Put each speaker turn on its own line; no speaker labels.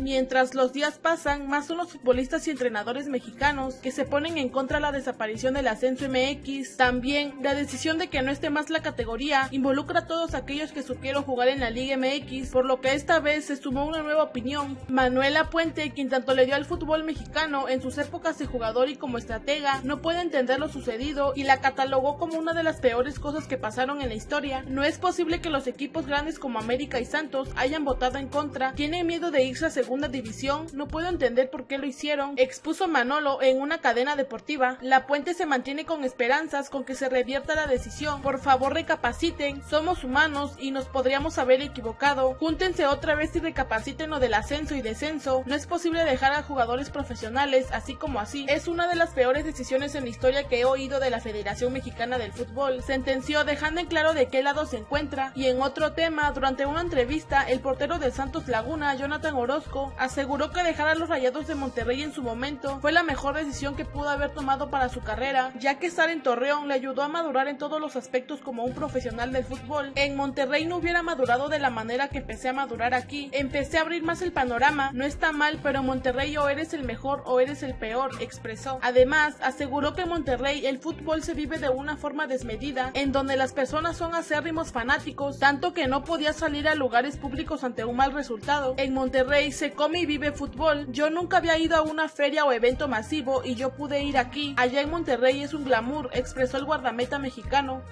Mientras los días pasan, más son los futbolistas y entrenadores mexicanos que se ponen en contra de la desaparición del ascenso MX. También, la decisión de que no esté más la categoría involucra a todos aquellos que supieron jugar en la Liga MX, por lo que esta vez se sumó una nueva opinión. Manuela Puente, quien tanto le dio al fútbol mexicano en sus épocas de jugador y como estratega, no puede entender lo sucedido y la catalogó como una de las peores cosas que pasaron en la historia. No es posible que los equipos grandes como América y Santos hayan votado en contra. Tiene miedo de irse a segunda división. No puedo entender por qué lo hicieron. Expuso Manolo en una cadena deportiva. La Puente se mantiene con esperanzas con que se revierta la decisión. Por favor recapaciten. Somos humanos y nos podríamos haber equivocado. Júntense otra vez y recapaciten lo del ascenso y descenso. No es posible dejar a jugadores profesionales así como así. Es una de las peores decisiones en la historia que he oído de la Federación Mexicana del Fútbol. Sentenció dejando en claro de qué lado se encuentra. Y en otro tema, durante una entrevista, el portero de Santos Laguna, Jonathan Orozco, aseguró que dejar a los Rayados de Monterrey en su momento fue la mejor decisión que pudo haber tomado para su carrera, ya que estar en Torreón le ayudó a madurar en todos los aspectos como un profesional del fútbol. En Monterrey no hubiera madurado de la manera que empecé a madurar aquí. Empecé a abrir más el panorama. No está mal, pero Monterrey o eres el mejor o eres el peor, expresó. Además, aseguró que en Monterrey el fútbol se vive de una forma desmedida, en donde las personas son acérrimos fanáticos, tanto que no podía salir a lugares públicos ante un mal resultado. En Monterrey se come y vive fútbol. Yo nunca había ido a una feria o evento masivo y yo pude ir aquí. Allá en Monterrey es un glamour, expresó el guardameta mexicano.